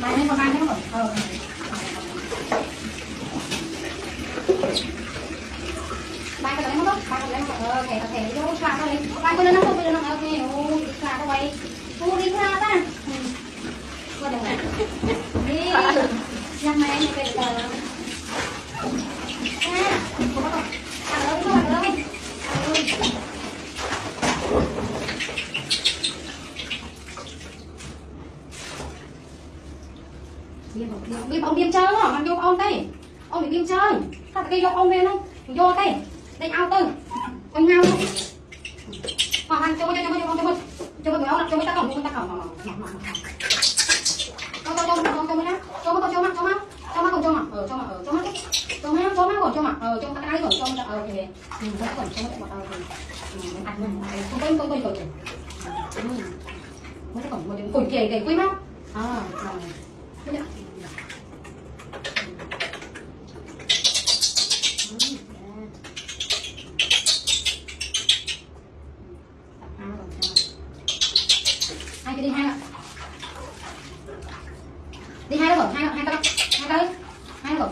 Bạn em còn ăn không? Ờ. Bạn có lấy không? Bạn có lấy không? Ờ, thẻ thẻ cho sạc thôi. Bạn có lấy không? Bạn có lấy không? Ờ, thẻ sạc thôi. Cô đi ra ta. Qua đường. Đi. Nhằm mẹ này về tờ. À, cô bắt đầu. Ăn lớn, đi ông điên chơi đó, mang vô ông đây ông bị điên chơi sao cái vô ông lên không vô đây đây ao tư ông nhau luôn hoàng anh cho cho cho cho cho cho cho cho cho cho ta còn ta còn cho cho cho cho cho cho cho đó cho mắt cho mắt cho mắt cho mắt còn cho mặt ờ cho mặt ờ cho mắt cho mắt cho mắt còn cho mặt ờ cho cái còn cho mắt ờ thì ừ cho còn cho mắt còn ờ thì ừ ăn mình không có không có còn ừ mới còn một điểm cùi kề kề quý mắt à rồi hai cái đi, hai ạ. Đi hai đâu rồi hai hai cái hai cái hai rồi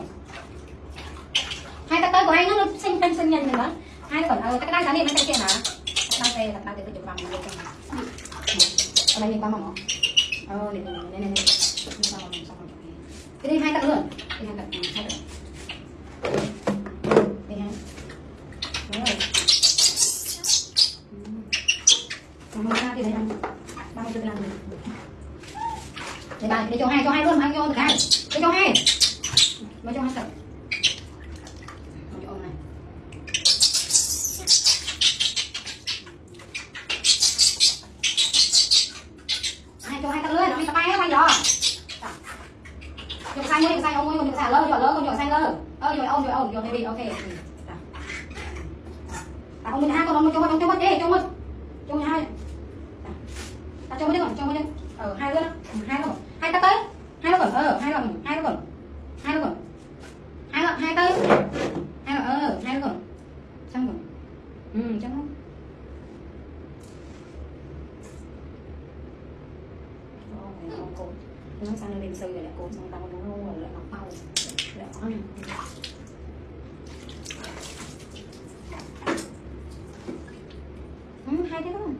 hai cái tới của anh nó xinh xinh xinh nhìn nữa hai ờ, nó còn ờ cái đang sáng đi mấy cái kia hả đang tê đặt đang tê cái chụp bằng này liên quan mà ờ này này này này cái đây hai tặng luôn. Đây hai tặng hai cận đây hai. Đúng rồi. Còn ra thì đây năm ba mươi năm đây ba đây cho hai cho hai luôn anh vô được hai. Đây cho hai. Mà cho hai tặng xanh mua nhựa xanh ông ơi, nhựa xanh lơ, nhựa lơ, nhựa xanh lơ, ơ nhựa ông nhựa ờ, ông rồi đi ok. Dạ. Tao không mình hai con ông cho một cho mất dạ. dạ, đi cho mất. cho một hai. Ta cho mất đi còn cho mất đi. Ờ hai đứa đó. Ừ, hai đứa hai ta tới. Hai đứa còn ờ hai đứa còn hai đứa còn hai đứa còn hai đứa hai tới hai đứa ờ hai đứa còn xong rồi. Ừ chắc không nó sang nó đem rồi lại cuộn xong tao nó rồi lại nó bao lại ăn ừ, hay thế không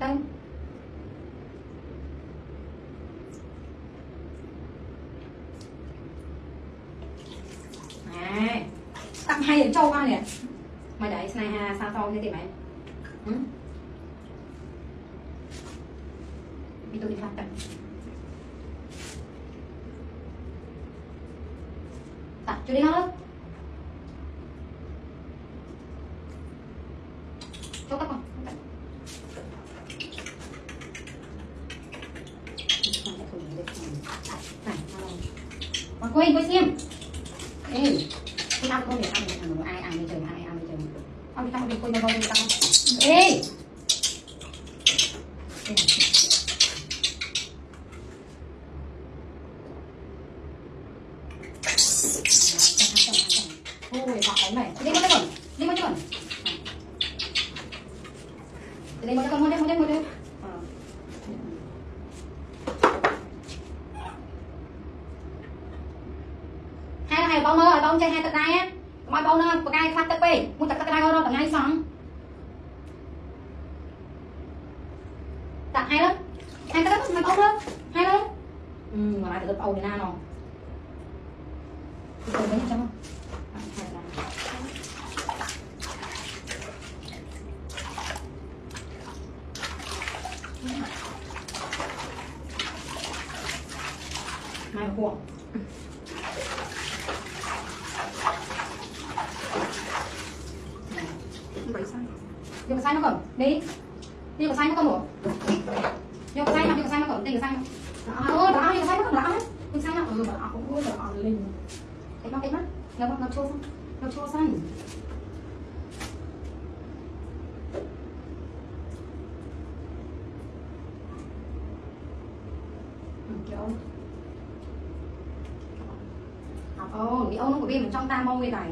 Đấy. tặng hai đến châu qua nè. Mày đấy này hà sao to như thế thì mày. Hmm? Itu dimakan. Tak, curi halut. Cocok kan? Mà quay quay xem Ê Cái ăn không thể ăn được ai ăn đi trời Ahorita me cuido, ahorita. ¡Ey! Ôi, bà cái này. Đi con, đi con. Đi con, đi ờ. con. Đi con, đi con, đi con, đi con, đi con. Hai con này bông ơi, bông chơi hai tay á. មកបងណាបកាយខ្វះទឹកពេកមួយតែទឹកដៅរត់ថ្ងៃសោះតាហើយលើហើយទឹកមិនអស់លើហើយលើអឺមកទៅប្អូនណាណោះទៅវិញចាំមកហួ Dia ke nó kau. Ni. Dia ke sana kau. Dia ke sana, nó ke đi kau. Dia ke sana. Dah, oh, dah, dia nó sana kau dah. Dia ke sana. Ừ, dah, aku dah lên. Cái mắt, cái mắt. Nó nó chua không Nó chua xong. Ừ, Ồ, đi ông nó của bên trong ta bông người này